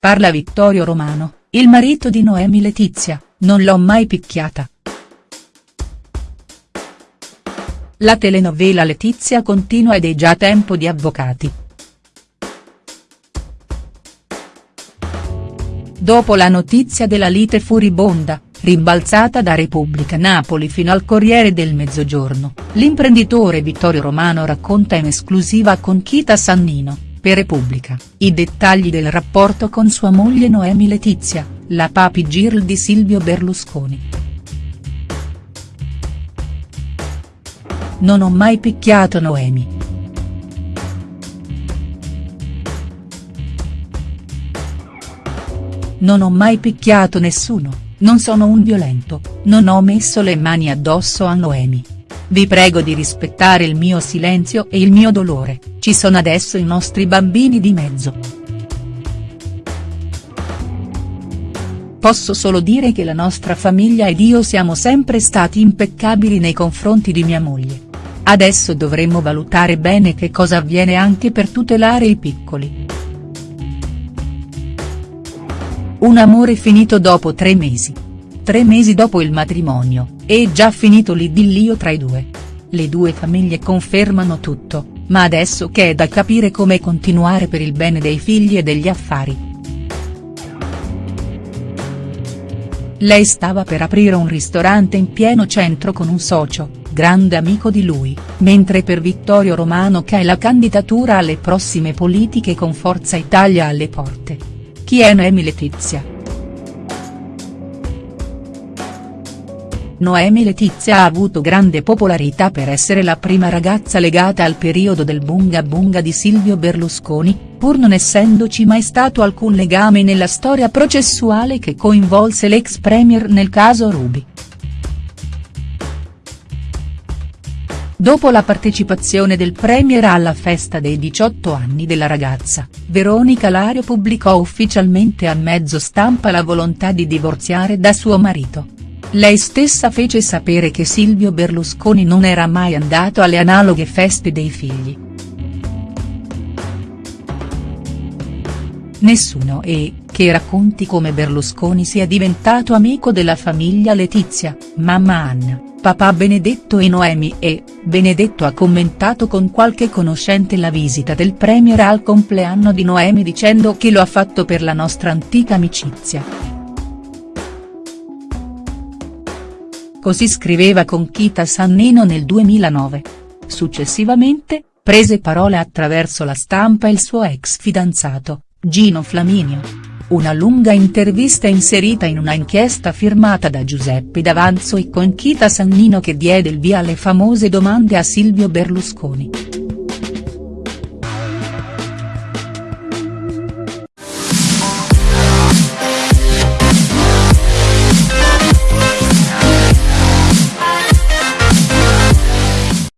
Parla Vittorio Romano, il marito di Noemi Letizia, non l'ho mai picchiata. La telenovela Letizia continua ed è già tempo di avvocati. Dopo la notizia della lite furibonda, rimbalzata da Repubblica Napoli fino al Corriere del Mezzogiorno, l'imprenditore Vittorio Romano racconta in esclusiva con Chita Sannino, per Repubblica, i dettagli del rapporto con sua moglie Noemi Letizia, la papi girl di Silvio Berlusconi. Non ho mai picchiato Noemi. Non ho mai picchiato nessuno, non sono un violento, non ho messo le mani addosso a Noemi. Vi prego di rispettare il mio silenzio e il mio dolore, ci sono adesso i nostri bambini di mezzo. Posso solo dire che la nostra famiglia ed io siamo sempre stati impeccabili nei confronti di mia moglie. Adesso dovremmo valutare bene che cosa avviene anche per tutelare i piccoli. Un amore finito dopo tre mesi. Tre mesi dopo il matrimonio, è già finito l'idillio tra i due. Le due famiglie confermano tutto, ma adesso che è da capire come continuare per il bene dei figli e degli affari. Lei stava per aprire un ristorante in pieno centro con un socio, grande amico di lui, mentre per Vittorio Romano che è la candidatura alle prossime politiche con Forza Italia alle porte. Chi è Noemi Noemi Letizia ha avuto grande popolarità per essere la prima ragazza legata al periodo del bunga bunga di Silvio Berlusconi, pur non essendoci mai stato alcun legame nella storia processuale che coinvolse l'ex premier nel caso Ruby. Dopo la partecipazione del premier alla festa dei 18 anni della ragazza, Veronica Lario pubblicò ufficialmente a mezzo stampa la volontà di divorziare da suo marito. Lei stessa fece sapere che Silvio Berlusconi non era mai andato alle analoghe feste dei figli. Nessuno e, che racconti come Berlusconi sia diventato amico della famiglia Letizia, mamma Anna, papà Benedetto e Noemi e, Benedetto ha commentato con qualche conoscente la visita del premier al compleanno di Noemi dicendo che lo ha fatto per la nostra antica amicizia. Così scriveva con Chita Sannino nel 2009. Successivamente, prese parola attraverso la stampa il suo ex fidanzato, Gino Flaminio. Una lunga intervista inserita in una inchiesta firmata da Giuseppe D'Avanzo e con Chita Sannino che diede il via alle famose domande a Silvio Berlusconi.